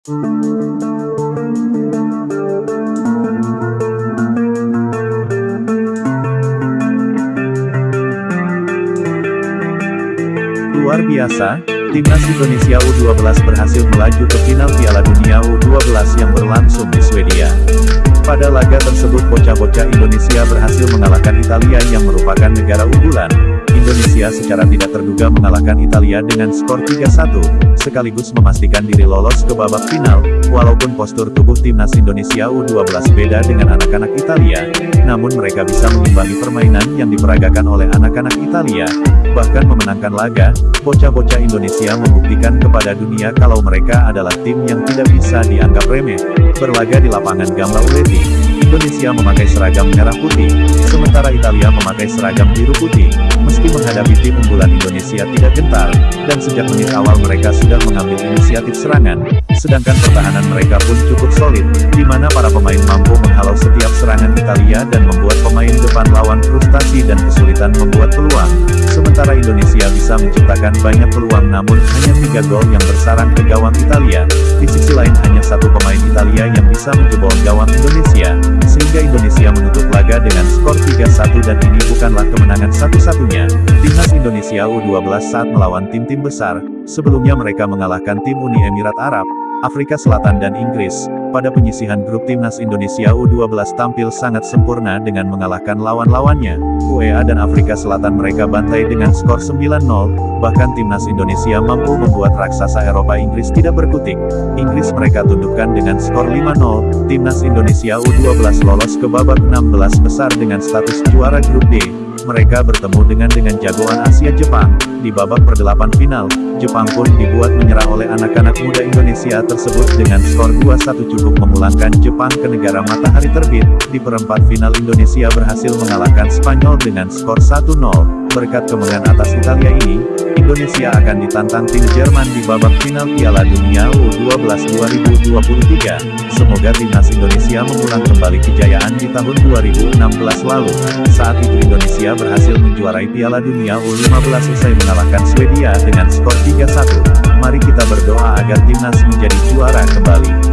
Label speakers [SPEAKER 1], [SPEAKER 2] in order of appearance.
[SPEAKER 1] Luar biasa, Timnas Indonesia U12 berhasil melaju ke final Piala Dunia U12 yang berlangsung di Swedia. Pada laga tersebut bocah-bocah Indonesia berhasil mengalahkan Italia yang merupakan negara unggulan. Indonesia secara tidak terduga mengalahkan Italia dengan skor 3-1, sekaligus memastikan diri lolos ke babak final, walaupun postur tubuh timnas Indonesia U12 beda dengan anak-anak Italia, namun mereka bisa mengimbangi permainan yang diperagakan oleh anak-anak Italia, bahkan memenangkan laga, bocah-bocah Indonesia membuktikan kepada dunia kalau mereka adalah tim yang tidak bisa dianggap remeh. Berlaga di lapangan Gambla Uleti, Indonesia memakai seragam merah putih, sementara Italia memakai seragam biru putih. Meski menghadapi tim unggulan Indonesia tidak gentar, dan sejak menit awal mereka sudah mengambil inisiatif serangan, sedangkan pertahanan mereka pun cukup solid, di mana para pemain mampu menghalau setiap serangan Italia dan membuat pemain depan lawan frustasi dan kesulitan membuat peluang. Sementara Indonesia bisa menciptakan banyak peluang namun hanya tiga gol yang bersarang ke gawang Italia. Di sisi lain hanya satu pemain Italia yang bisa menjebol gawang Indonesia, sehingga Indonesia menutup laga dengan skor 3-1 dan ini bukanlah kemenangan satu-satunya. Timnas Indonesia U12 saat melawan tim-tim besar, sebelumnya mereka mengalahkan tim Uni Emirat Arab, Afrika Selatan dan Inggris, pada penyisihan grup timnas Indonesia U12 tampil sangat sempurna dengan mengalahkan lawan-lawannya. UEA dan Afrika Selatan mereka bantai dengan skor 9-0, bahkan timnas Indonesia mampu membuat raksasa Eropa Inggris tidak berkutik. Inggris mereka tundukkan dengan skor 5-0, timnas Indonesia U12 lolos ke babak 16 besar dengan status juara grup D. Mereka bertemu dengan dengan jagoan Asia Jepang, di babak perdelapan final, Jepang pun dibuat menyerah oleh anak-anak Indonesia tersebut dengan skor 2-1 cukup memulangkan Jepang ke negara matahari terbit. Di perempat final Indonesia berhasil mengalahkan Spanyol dengan skor 1-0. Berkat kemenangan atas Italia ini, Indonesia akan ditantang tim Jerman di babak final Piala Dunia U12 2023. Semoga timnas Indonesia mengulang kembali kejayaan di tahun 2016 lalu. Saat itu Indonesia berhasil menjuarai Piala Dunia U15 usai mengalahkan Swedia dengan skor 3-1. Agar timnas menjadi juara kembali.